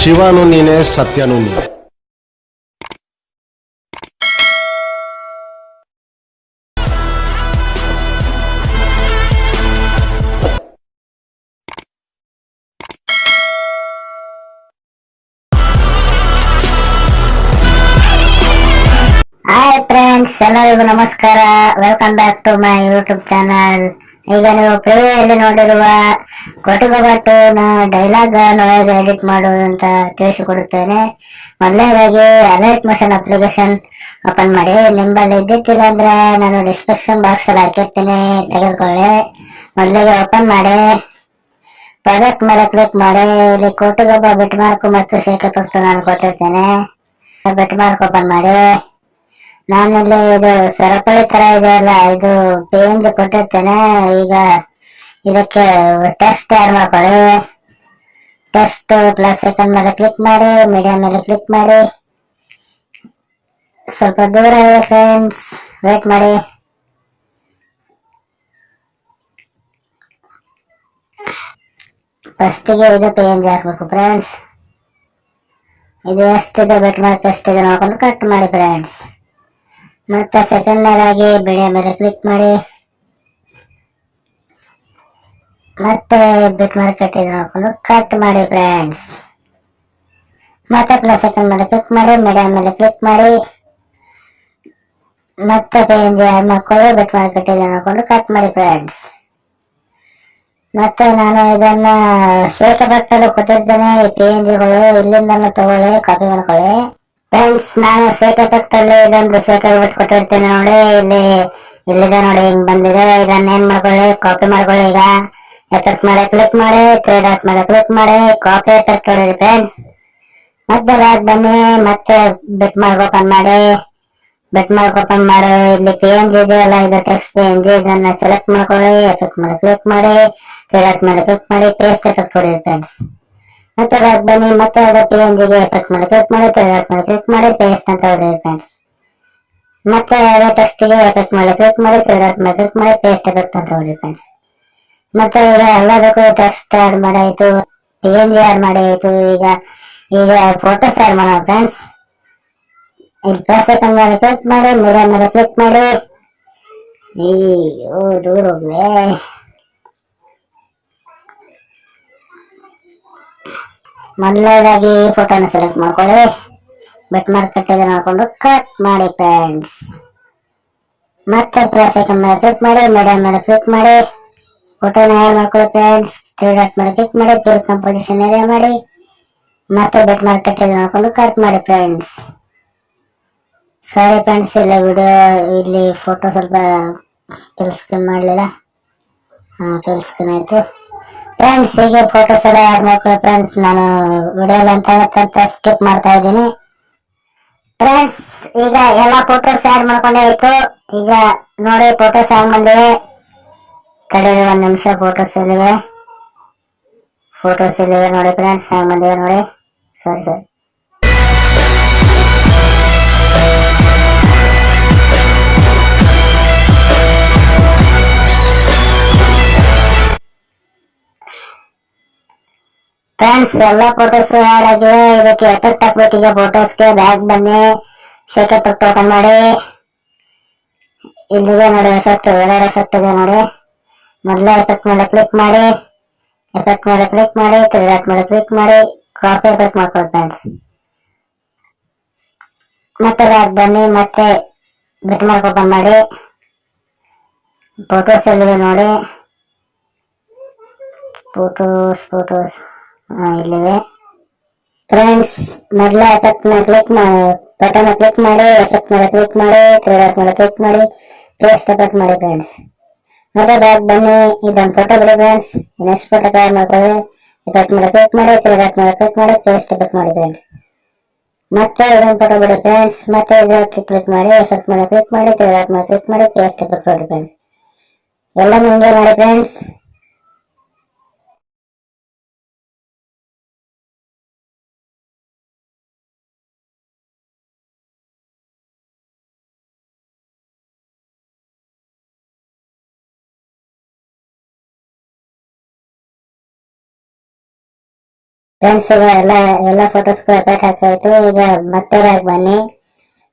ಶಿವನು ನೀನೆ ಸತ್ಯನು ನೀನೆ ಹಾಯ್ ಫ್ರೆಂಡ್ಸ್ ಎಲ್ಲರಿಗೂ ನಮಸ್ಕಾರ. Welcome back to my YouTube channel ಈಗ ನೀವು ಪ್ರಿವ್ಯೂಯಲ್ಲಿ ನೋಡಿರುವ ನಾ ಡೈಲಾಗ್ ಹೇಗೆ ಎಡಿಟ್ ಮಾಡುವುದು ಅಂತ ತಿಳಿಸಿಕೊಡುತ್ತೇನೆ. ಮೊದಲನೇದಾಗಿ ಅಲರ್ಟ್ ಮೋಷನ್ ಅಪ್ಲಿಕೇಶನ್ ಓಪನ್ ಮಾಡಿ. ನಿಮ್ಮಲ್ಲಿ ಇದ್ದಿತ್ತಿಲ್ಲ ಅಂದ್ರೆ ನಾನು ಡಿಸ್ಕ್ರಿಪ್ಷನ್ ಬಾಕ್ಸ್ ಅಲ್ಲಿ ಹಾಕಿರ್ತೀನಿ. ತೆಗೆದುಕೊಳ್ಳಿ. ಮೊದಲಿಗೆ ಓಪನ್ ಮಾಡಿ. ಪ್ರಾಜೆಕ್ಟ್ ಮೇಲೆ ಕ್ಲಿಕ್ ಮಾಡಿ. ಇಲ್ಲಿ ಕೊಟುಗೊಬ್ಬ ಬಿಟ್ ಮಾರ್ಕ್ ಮತ್ತು ಸೇಕಪಟ್ಟು ಪಟ್ಟು ನಾನು ಕೊಟ್ಟಿರ್ತೇನೆ. ಬಿಟ್ ಮಾರ್ಕ್ ಓಪನ್ ಮಾಡಿ. ನಾನಿಲ್ಲಿ ಇದು ಸರಪಳಿ ತರ ಇದೆ ಅಲ್ಲ, ಇದು ಪೇಂಜ್ ಕೊಟ್ಟಿರ್ತೇನೆ. ಈಗ ಇದಕ್ಕೆ ಟೆಸ್ಟ್ ಆಡ್ ಮಾಡ್ಕೊಳ್ಳಿ. ಟೆಸ್ಟ್ ಪ್ಲಸ್ ಸೆಕೆಂಡ್ ಮೇಲೆ ಕ್ಲಿಕ್ ಮಾಡಿ ಮೀಡಿಯಂ ಮೇಲೆ ಕ್ಲಿಕ್ ಮಾಡಿ. ಸ್ವಲ್ಪ ದೂರ ಇದೆ ಫ್ರೆಂಡ್ಸ್ ವೇಟ್ ಮಾಡಿ. ಫಸ್ಟಿಗೆ ಇದು ಪೇಂಜ್ ಹಾಕ್ಬೇಕು ಫ್ರೆಂಡ್ಸ್ ಇದು ಎಷ್ಟಿದೆ ಬೆಟ್ ಮಾರ್ಕ್ ಎಷ್ಟಿದೆ ನೋಡ್ಕೊಂಡು ಕಟ್ ಮಾಡಿ ಫ್ರೆಂಡ್ಸ್ ಮತ್ತೆ ಸೆಕೆಂಡ್ನೇದಾಗಿ ಬಿಡಿಯ ಮೇಲೆ ಕ್ಲಿಕ್ ಮಾಡಿ. ಮತ್ತೆ ಬಿಟ್ ಮಾರ್ಕೆಟ್ ಇದು ನೋಡ್ಕೊಂಡು ಕಟ್ ಮಾಡಿ ಫ್ರೆಂಡ್ಸ್ ಮತ್ತೆ ಪ್ಲಸ್ ಸೆಕೆಂಡ್ ಮೇಲೆ ಕ್ಲಿಕ್ ಮಾಡಿ ಮೀಡಿಯಂ ಮೇಲೆ ಕ್ಲಿಕ್ ಮಾಡಿ. ಮತ್ತೆ ಪೇಂಜ್ ಆ್ಯಡ್ ಮಾಡ್ಕೊಳ್ಳಿ ಬಿಟ್ ಮಾರ್ಕೆಟ್ ಇದು ನೋಡ್ಕೊಂಡು ಕಟ್ ಮಾಡಿ ಫ್ರೆಂಡ್ಸ್ ಮತ್ತೆ ನಾನು ಇದನ್ನ ಶೇಖ ಬಟ್ಟಲು ಕೊಟ್ಟಿದ್ದೇನೆ ಪೇಂಜ್ಗಳು ಇಲ್ಲಿಂದ ತಗೊಳ್ಳಿ ಕಾಪಿ ಮಾಡ್ಕೊಳ್ಳಿ. ಫ್ರೆಂಡ್ಸ್ ನಾನು ಶೇಕ್ ಎಫೆಕ್ಟ್ ಇದೊಂದು ಶೇಕ್ ಎಫೆಕ್ಟ್ ಕೊಟ್ಟಿರ್ತೇನೆ ನೋಡಿ, ಇಲ್ಲಿ ಇಲ್ಲಿದೆ ನೋಡಿ, ಹಿಂಗ್ ಬಂದಿದೆ. ಇದನ್ನ ಏನ್ ಮಾಡ್ಕೊಳ್ಳಿ ಕಾಪಿ ಮಾಡ್ಕೊಳ್ಳಿ ಈಗ. ಎಫೆಕ್ಟ್ ಮೇಲೆ ಕ್ಲಿಕ್ ಮಾಡಿ ತ್ರೀ ಡಾಟ್ ಮೇಲೆ ಕ್ಲಿಕ್ ಮಾಡಿ ಕಾಪಿ ಎಫೆಕ್ಟ್ ಹೊಡಿರಿ ಫ್ರೆಂಡ್ಸ್ ಮತ್ತೆ ಬ್ಯಾಗ್ ಬನ್ನಿ, ಮತ್ತೆ ಬಿಟ್ ಮಾರ್ಕ್ ಓಪನ್ ಮಾಡಿ. ಬಿಟ್ ಮಾರ್ಕ್ ಓಪನ್ ಮಾಡಿ, ಇಲ್ಲಿ ಪೇಂಜ್ ಇದೆಯಲ್ಲ, ಇದು ಟೆಕ್ಸ್ಟ್ ಪೇಂಜ್ ಇದನ್ನ ಸೆಲೆಕ್ಟ್ ಮಾಡ್ಕೊಳ್ಳಿ ಎಫೆಕ್ಟ್ ಮೇಲೆ ಕ್ಲಿಕ್ ಮಾಡಿ ತ್ರೀ ಡಾಟ್ ಮೇಲೆ ಕ್ಲಿಕ್ ಮಾಡಿ ಪೇಸ್ಟ್ ಎಫೆಕ್ಟ್ ಕೊಡಿ ಫ್ರೆಂಡ್ಸ್ ಮತ್ತೆ ಬ್ಯಾಕ್ ಬನ್ನಿ ಮತ್ತೆ ಅದೇ ಪೇಂಜ್ಗೆ ಎಫೆಕ್ಟ್ ಮಾಡಿ ಕ್ಲಿಕ್ ಮಾಡಿ ಕ್ಲಿಕ್ ಮಾಡಿ ಕ್ಲಿಕ್ ಮಾಡಿ ಪೇಸ್ಟ್ ಅಂತ ಹೊಡೆಯಿರಿ ಫ್ರೆಂಡ್ಸ್ ಮತ್ತೆ ಅದೇ ಟೆಕ್ಸ್ಟ್ಗೆ ಎಫೆಕ್ಟ್ ಮಾಡಿ ಕ್ಲಿಕ್ ಮಾಡಿ ತೆಗೆದಾಕ್ ಮಾಡಿ ಕ್ಲಿಕ್ ಮಾಡಿ ಪೇಸ್ಟ್ ಎಫೆಕ್ಟ್ ಅಂತ ಹೊಡೆಯಿರಿ ಫ್ರೆಂಡ್ಸ್ ಮತ್ತೆ ಈಗ ಎಲ್ಲದಕ್ಕೂ ಟೆಕ್ಸ್ಟ್ ಆಡ್ ಮಾಡಾಯ್ತು ಜಿ ಆಡ್ ಮಾಡಾಯ್ತು ಈಗ ಈಗ ಫೋಟೋಸ್ ಆಡ್ ಮಾಡೋಣ ಫ್ರೆಂಡ್ಸ್ ಇಲ್ಲಿ ಪ್ಲಸ್ ಸೆಕೆಂಡ್ ಮೇಲೆ ಕ್ಲಿಕ್ ಮಾಡಿ ಮೂರ ಮೇಲೆ ಕ್ಲಿಕ್ ಮಾಡಿ ಈ ಓ ದೂರ ಹೋಗ್ವೆ ಮೊದಲನೇದಾಗಿ ಫೋಟೋನ ಸೆಲೆಕ್ಟ್ ಮಾಡ್ಕೊಳ್ಳಿ. ಬೆಟ್ ಮಾರ್ಕ್ ಕಟ್ಟಿದ್ರೆ ನೋಡ್ಕೊಂಡು ಕಟ್ ಮಾಡಿ ಫ್ರೆಂಡ್ಸ್ ಮತ್ತೆ ಪ್ಲಸ್ ಐಕನ್ ಮೇಲೆ ಕ್ಲಿಕ್ ಮಾಡಿ ಮೀಡಿಯಂ ಮೇಲೆ ಕ್ಲಿಕ್ ಮಾಡಿ. ಫೋಟೋನ ಆ್ಯಡ್ ಮಾಡ್ಕೊಳ್ಳಿ ಫ್ರೆಂಡ್ಸ್ ತ್ರೀ ಡಾಟ್ ಮೇಲೆ ಕ್ಲಿಕ್ ಮಾಡಿ ಪಿಲ್ ಕಂಪೋಸಿಷನ್ ಏರಿಯಾ ಮಾಡಿ. ಮತ್ತೆ ಬೆಟ್ ಮಾರ್ಕ್ ಕಟ್ಟಿದ್ರೆ ನೋಡ್ಕೊಂಡು ಕಟ್ ಮಾಡಿ ಫ್ರೆಂಡ್ಸ್ ಸಾರಿ ಫ್ರೆಂಡ್ಸ್ ಇಲ್ಲ ವಿಡಿಯೋ ಇಲ್ಲಿ ಫೋಟೋ ಸ್ವಲ್ಪ ಫಿಲ್ ಮಾಡಲಿಲ್ಲ. ಹಾಂ ಫಿಲ್ ಆಯಿತು. ಫ್ರೆಂಡ್ಸ್ ಹೀಗೆ ಫೋಟೋಸ್ ಎಲ್ಲ ಆ್ಯಡ್ ಮಾಡ್ಕೊಳ್ಳಿ ಫ್ರೆಂಡ್ಸ್ ನಾನು ವಿಡಿಯೋಲಿ ಅಂತ ಅಂತ ಸ್ಕಿಪ್ ಮಾಡ್ತಾ ಇದ್ದೀನಿ. ಫ್ರೆಂಡ್ಸ್ ಈಗ ಎಲ್ಲ ಫೋಟೋಸ್ ಆ್ಯಡ್ ಮಾಡ್ಕೊಂಡೇ ಆಯಿತು? ಈಗ ನೋಡಿ ಫೋಟೋಸ್ ಆಡ್ ಬಂದಿವೆ? ಕಡೆ ಒಂದು ನಿಮಿಷ ಫೋಟೋಸ್ ಇಲ್ಲಿವೆ. ಫೋಟೋಸ್ ಇಲ್ಲಿವೆ ನೋಡಿ ಫ್ರೆಂಡ್ಸ್ ಹ್ಯಾಂಗ್ ಬಂದಿವೆ ನೋಡಿ. ಸರಿ ಸರಿ ಫ್ರೆಂಡ್ಸ್ ಎಲ್ಲ ಫೋಟೋಸ್ ಆಡ್ ಇದಕ್ಕೆ ಎಫೆಕ್ಟ್ ಹಾಕ್ಬೇಕೀಗ ಫೋಟೋಸ್ಗೆ ಬ್ಯಾಗ್ ಬನ್ನಿ. ಶೇಕ್ ಎಫೆಕ್ಟ್ ಓಪನ್ ಮಾಡಿ. ಇಲ್ಲಿದೆ ನೋಡಿ ಎಫೆಕ್ಟ್ ಎರಡು ಎಫೆಕ್ಟ್ ಇದೆ ನೋಡಿ. ಮೊದಲೇ ಎಫೆಕ್ಟ್ ಮೇಲೆ ಕ್ಲಿಕ್ ಮಾಡಿ. ಎಫೆಕ್ಟ್ ಮೇಲೆ ಕ್ಲಿಕ್ ಮಾಡಿ. ತ್ರಿಡಾಟ್ ಮೇಲೆ ಕ್ಲಿಕ್ ಮಾಡಿ. ಕಾಪಿ ಎಫೆಕ್ಟ್ ಮಾಡ್ಕೊಳ್ಳಿ ಫ್ರೆಂಡ್ಸ್ ಮತ್ತೆ ಬ್ಯಾಗ್ ಬನ್ನಿ. ಮತ್ತೆ ಬಿಟ್ ಮಾರ್ಕ್ ಓಪನ್ ಮಾಡಿ. ಫೋಟೋಸ್ ಎಲ್ಲಿದೆ ನೋಡಿ. ಫೋಟೋಸ್ ಫೋಟೋಸ್ ಇಲ್ಲಿವೆ ಫ್ರೆಂಡ್ಸ್ ಮೊದಲ ಎಫೆಕ್ಟ್ ಮೇಲೆ ಕ್ಲಿಕ್ ಮಾಡಿ ಬಟನ್ ಕ್ಲಿಕ್ ಮಾಡಿ ಎಫೆಕ್ಟ್ ಮೇಲೆ ಕ್ಲಿಕ್ ಮಾಡಿ ತ್ರಿಡಾಟ್ ಮೇಲೆ ಕ್ಲಿಕ್ ಮಾಡಿ ಪೇಸ್ಟ್ ಎಫೆಕ್ಟ್ ಮಾಡಿ ಫ್ರೆಂಡ್ಸ್ ಮತ್ತೆ ಬ್ಯಾಕ್ ಬನ್ನಿ ಇದೊಂದು ಫೋಟೋ ಬಿಡಿ ಫ್ರೆಂಡ್ಸ್ ನೆಕ್ಸ್ಟ್ ಫೋಟೋ ತಯಾರು ಮಾಡ್ಕೊಳ್ಳಿ ಎಫೆಕ್ಟ್ ಮೇಲೆ ಕ್ಲಿಕ್ ಮಾಡಿ ತ್ರಿಡಾಟ್ ಮೇಲೆ ಕ್ಲಿಕ್ ಮಾಡಿ ಪೇಸ್ಟ್ ಎಫೆಕ್ಟ್ ಮಾಡಿ ಫ್ರೆಂಡ್ಸ್ ಮತ್ತೆ ಇದೊಂದು ಫೋಟೋ ಬಿಡಿ ಫ್ರೆಂಡ್ಸ್ ಮತ್ತೆ ಇದಕ್ಕೆ ಕ್ಲಿಕ್ ಮಾಡಿ ಎಫೆಕ್ಟ್ ಮೇಲೆ ಕ್ಲಿಕ್ ಮಾಡಿ ತ್ರಿಡಾಟ್ ಮೇಲೆ ಕ್ಲಿಕ್ ಮಾಡಿ ಪೇಸ್ಟ್ ಎಫೆಕ್ಟ್ ಮಾಡಿ ಫ್ರೆಂಡ್ಸ್ ಎಲ್ಲ ಮುಂದೆ ಮಾಡಿ ಫ್ರೆಂಡ್ಸ್ ಫ್ರೆಂಡ್ಸ್ ಈಗ ಎಲ್ಲ ಎಲ್ಲ ಫೋಟೋಸ್ಗೂ ಎಫೆಕ್ಟ್ ಹಾಕಾಯ್ತು ಈಗ ಮತ್ತೆ ಬ್ಯಾಗ್ ಬನ್ನಿ.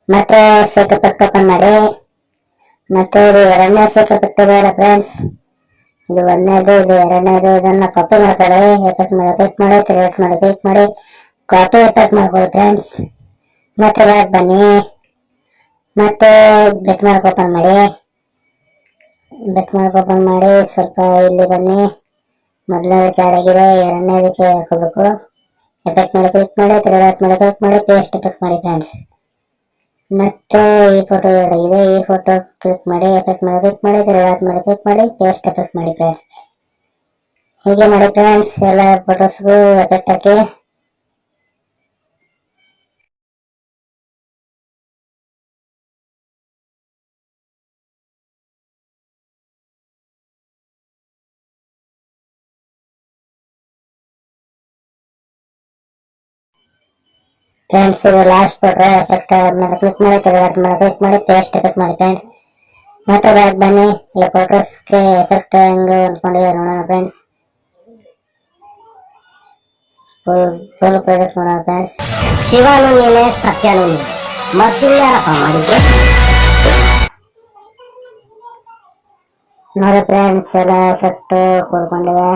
ಮತ್ತೆ ಸೇತು ಎಫೆಕ್ಟ್ ಓಪನ್ ಮಾಡಿ. ಮತ್ತೆ ಇದು ಎರಡನೇ ಸೇತು ಎಫೆಕ್ಟ್ ಇದೆಯಲ್ಲ ಫ್ರೆಂಡ್ಸ್ ಇದು ಒಂದನೇದು, ಇದು ಎರಡನೇದು, ಇದನ್ನ ಕಾಪಿ ಮಾಡ್ಕೊಳ್ಳಿ. ಎಫೆಕ್ಟ್ ಮಾಡಿ ಕ್ಲಿಕ್ ಮಾಡಿ ಕ್ರಿಯೇಟ್ ಮಾಡಿ ಕ್ಲಿಕ್ ಮಾಡಿ. ಕಾಪಿ ಎಫೆಕ್ಟ್ ಮಾಡ್ಕೊಳ್ಳಿ ಫ್ರೆಂಡ್ಸ್ ಮತ್ತೆ ಬ್ಯಾಗ್ ಬನ್ನಿ. ಮತ್ತೆ ಬೆಟ್ ಮಾರ್ಕ್ ಓಪನ್ ಮಾಡಿ. ಬೆಟ್ ಮಾರ್ಕ್ ಓಪನ್ ಮಾಡಿ, ಸ್ವಲ್ಪ ಇಲ್ಲಿ ಬನ್ನಿ. ಮೊದಲನೇದಕ್ಕೆ ಕೆಳಗಿದೆ ಎರಡನೇದಕ್ಕೆ ಹಾಕೋಬೇಕು. ಎಫೆಕ್ಟ್ ಮಾಡಿ ಕ್ಲಿಕ್ ಮಾಡಿ ತಿರುಗಾಟ್ ಮಾಡಿ ಕ್ಲಿಕ್ ಮಾಡಿ ಪೇಸ್ಟ್ ಎಫೆಕ್ಟ್ ಮಾಡಿ ಫ್ರೆಂಡ್ಸ್ ಮತ್ತೆ ಈ ಫೋಟೋ ಎರಡಿದೆ ಈ ಫೋಟೋ ಕ್ಲಿಕ್ ಮಾಡಿ ಎಫೆಕ್ಟ್ ಮಾಡಿ ಕ್ಲಿಕ್ ಮಾಡಿ ತಿರುಗಾಟ್ ಮಾಡಿ ಕ್ಲಿಕ್ ಮಾಡಿ ಪೇಸ್ಟ್ ಎಫೆಕ್ಟ್ ಮಾಡಿ ಫ್ರೆಂಡ್ಸ್ ಹೀಗೆ ಮಾಡಿ ಫ್ರೆಂಡ್ಸ್ ಎಲ್ಲ ಫೋಟೋಸ್ಗೂ ಎಫೆಕ್ಟ್ ಹಾಕಿ. ಫ್ರೆಂಡ್ಸ್ ಇದು ಲಾಸ್ಟ್ ಫೋಟೋ ಎಫೆಕ್ಟ್ ಮೇಲೆ ಕ್ಲಿಕ್ ಮಾಡಿ ತಿರುಗಾಟ ಮೇಲೆ ಕ್ಲಿಕ್ ಮಾಡಿ ಪೇಸ್ಟ್ ಎಫೆಕ್ಟ್ ಮಾಡಿ ಫ್ರೆಂಡ್ಸ್ ಮತ್ತೆ ಬ್ಯಾಕ್ ಬನ್ನಿ ಈ ಫೋಟೋಸ್ಗೆ ಎಫೆಕ್ಟ್ ಹೆಂಗೆ ಹೊಂದ್ಕೊಂಡಿದೆ ನೋಡೋಣ ಫ್ರೆಂಡ್ಸ್ ಫುಲ್ ಪ್ರಾಜೆಕ್ಟ್ ನೋಡೋಣ ಫ್ರೆಂಡ್ಸ್ ಶಿವನು ನೀನೆ ಸತ್ಯನು ನೀನೆ ಮತ್ತಿನ್ಯಾರಪ್ಪ ಮಾಡಿದ್ದು ನೋಡಿ ಫ್ರೆಂಡ್ಸ್ ಎಲ್ಲ ಎಫೆಕ್ಟ್ ಕೂಡ್ಕೊಂಡಿದೆ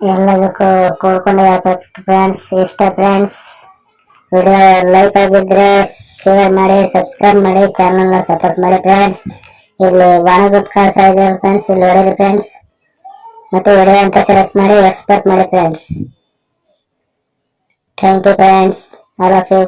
ಎಲ್ಲದಕ್ಕೂ ಕೂಡ್ಕೊಂಡಿದೆ ಎಫೆಕ್ಟ್ ಫ್ರೆಂಡ್ಸ್ ಇಷ್ಟ ಫ್ರೆಂಡ್ಸ್ ವಿಡಿಯೋ ಲೈಕ್ ಆಗಿದ್ರೆ ಶೇರ್ ಮಾಡಿ ಸಬ್ಸ್ಕ್ರೈಬ್ ಮಾಡಿ ಚಾನಲ್ನ ಸಪೋರ್ಟ್ ಮಾಡಿ ಫ್ರೆಂಡ್ಸ್ ಇಲ್ಲಿ ವಾಣಗುತ್ ಕಾಣಿಸ್ತಾ ಇದೆ ಫ್ರೆಂಡ್ಸ್ ಇಲ್ಲಿ ಹೊಡೆಯಿರಿ ಫ್ರೆಂಡ್ಸ್ ಮತ್ತೆ ವಿಡಿಯೋ ಅಂತ ಸೆಲೆಕ್ಟ್ ಮಾಡಿ ಎಕ್ಸ್ಪೋರ್ಟ್ ಮಾಡಿ friends thank you friends all of you